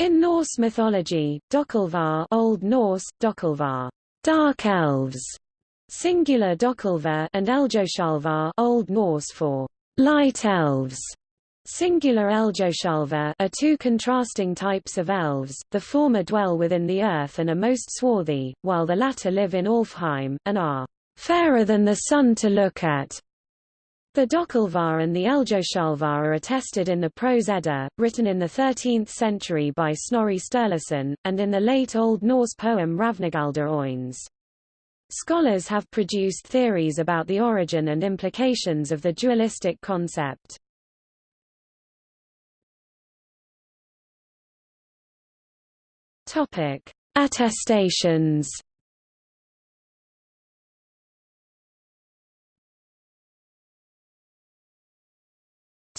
In Norse mythology, Dokkulvar Old Norse, Dokkulvar, dark elves, singular Dokkulvar and Eldjoshalvar Old Norse for light elves, singular Eldjoshalvar are two contrasting types of elves, the former dwell within the earth and are most swarthy, while the latter live in Alfheim, and are fairer than the sun to look at, the Dokkulvar and the Eldjoshalvar are attested in the Prose Edda, written in the 13th century by Snorri Sturluson, and in the late Old Norse poem Hrafnagaldr Óðins. Scholars have produced theories about the origin and implications of the dualistic concept. Attestations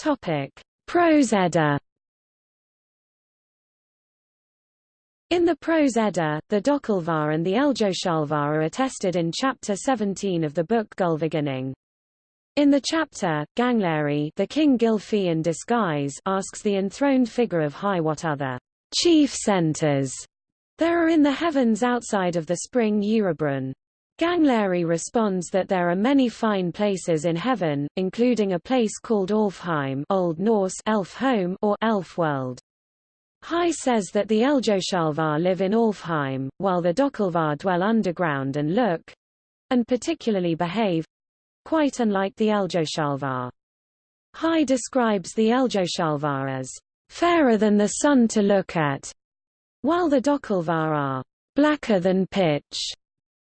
Topic: Prose Edda. In the Prose Edda, the Dokkulvar and the Eldjoshalvar are attested in chapter 17 of the book Gylfaginning. In the chapter, Gangleri the king Gylfi in disguise asks the enthroned figure of High what other chief centers there are in the heavens outside of the spring Urebrunn. Gangleri responds that there are many fine places in heaven, including a place called Alfheim Old Norse elf home or elf world. High says that the Eldjoshalvar live in Alfheim, while the Dokkulvar dwell underground and look—and particularly behave—quite unlike the Eldjoshalvar. High describes the Eldjoshalvar as fairer than the sun to look at, while the Dokkulvar are blacker than pitch.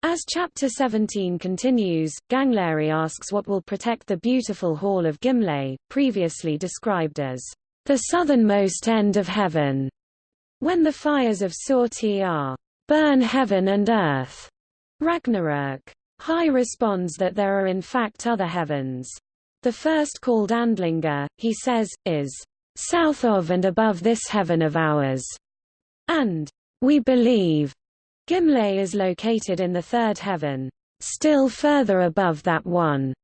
As Chapter 17 continues, Gangleri asks what will protect the beautiful Hall of Gimle, previously described as the southernmost end of heaven, when the fires of Surtr burn heaven and earth. Ragnarök. High responds that there are in fact other heavens. The first called Andlinga, he says, is south of and above this heaven of ours, and we believe Gimle is located in the third heaven, still further above that one.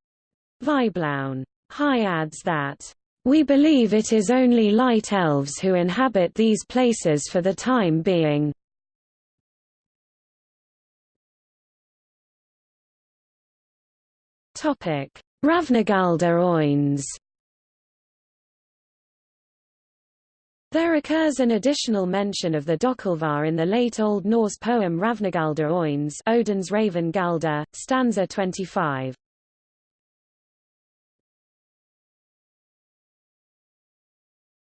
Víðbláinn. High adds that, we believe it is only light elves who inhabit these places for the time being. Hrafnagaldr Óðins There occurs an additional mention of the Dokkulvar in the late Old Norse poem Hrafnagaldr Óðins Odin's Raven Galder, stanza 25.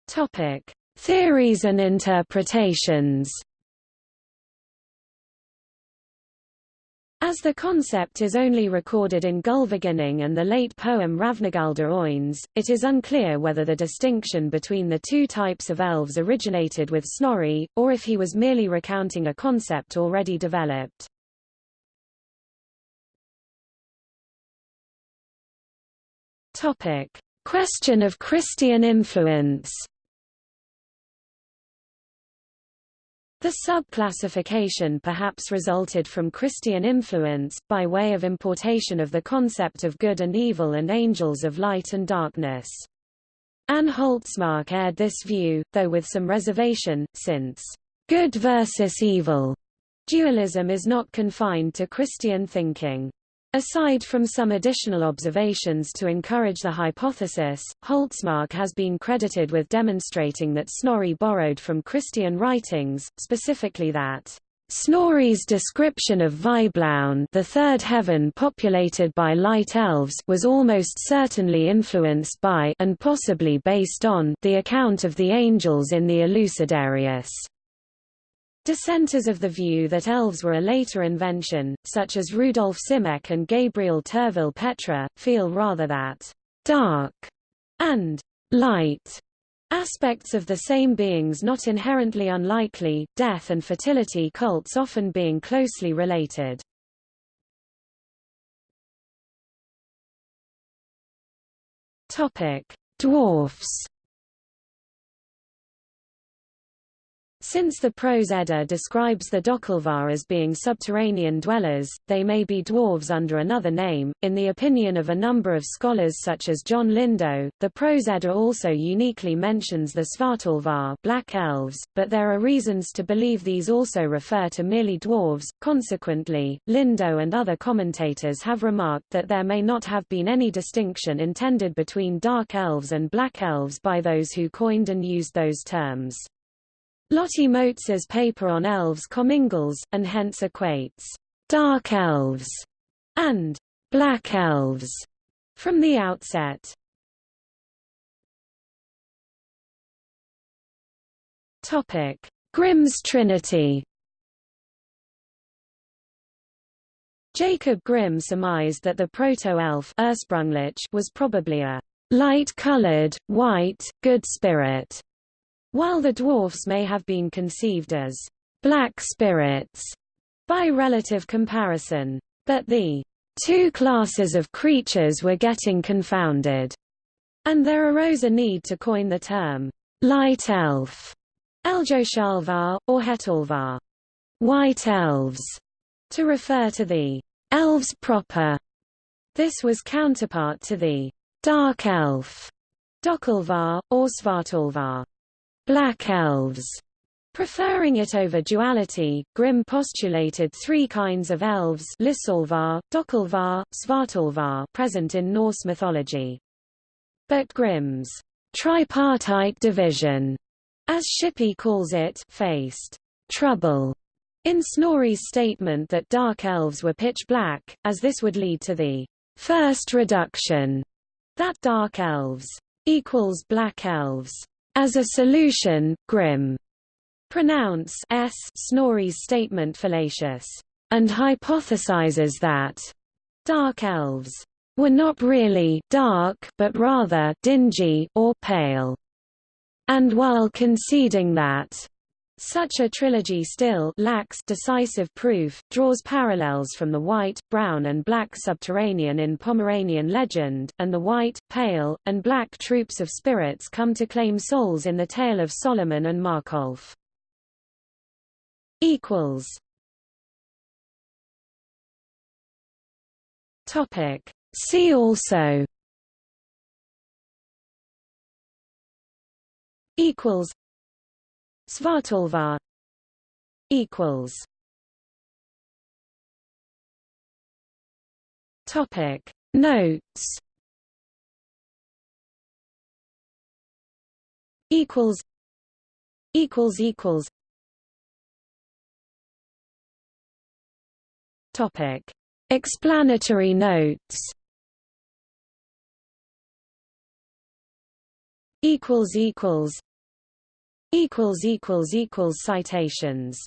Topic: Theories and interpretations. As the concept is only recorded in Gylfaginning and the late poem Hrafnagaldr Óðins, it is unclear whether the distinction between the two types of elves originated with Snorri, or if he was merely recounting a concept already developed. Question of Christian influence The subclassification perhaps resulted from Christian influence, by way of importation of the concept of good and evil and angels of light and darkness. Anne Holtsmark aired this view, though with some reservation, since good versus evil dualism is not confined to Christian thinking. Aside from some additional observations to encourage the hypothesis, Holtsmark has been credited with demonstrating that Snorri borrowed from Christian writings, specifically that Snorri's description of Víðbláinn the third heaven populated by light elves was almost certainly influenced by and possibly based on the account of the angels in the Elucidarius. Dissenters of the view that elves were a later invention, such as Rudolf Simek and Gabriel Turville-Petre, feel rather that dark and light aspects of the same beings not inherently unlikely, death and fertility cults often being closely related. Dwarfs Since the Prose Edda describes the Dokalvar as being subterranean dwellers, they may be dwarves under another name. In the opinion of a number of scholars such as John Lindow, the Prose Edda also uniquely mentions the Svartalvar black elves, but there are reasons to believe these also refer to merely dwarves. Consequently, Lindow and other commentators have remarked that there may not have been any distinction intended between dark elves and black elves by those who coined and used those terms. Lotte Motz's paper on elves commingles, and hence equates dark elves and black elves from the outset. Topic: Grimm's Trinity. Jacob Grimm surmised that the proto-elf was probably a light-colored, white, good spirit while the dwarfs may have been conceived as black spirits by relative comparison. But the two classes of creatures were getting confounded, and there arose a need to coin the term light elf, Eldjoshalvar, or Hetalvar, white elves, to refer to the elves proper. This was counterpart to the dark elf, Dokalvar, or Svartalvar. Black Elves. Preferring it over duality, Grimm postulated three kinds of elves Lissolvar, Dokalvar, Svartalvar present in Norse mythology. But Grimm's tripartite division, as Shippey calls it, faced trouble in Snorri's statement that dark elves were pitch black, as this would lead to the first reduction that dark elves equals black elves. As a solution, Grimm pronounce s Snorri's statement fallacious, and hypothesizes that dark elves were not really dark but rather dingy or pale. And while conceding that such a trilogy still lacks decisive proof, draws parallels from the white, brown and black subterranean in Pomeranian legend, and the white, pale, and black troops of spirits come to claim souls in the tale of Solomon and Markolf. See also. Equals Svartalvar equals Topic Notes equals equals equals Topic Explanatory notes equals equals equals equals equals citations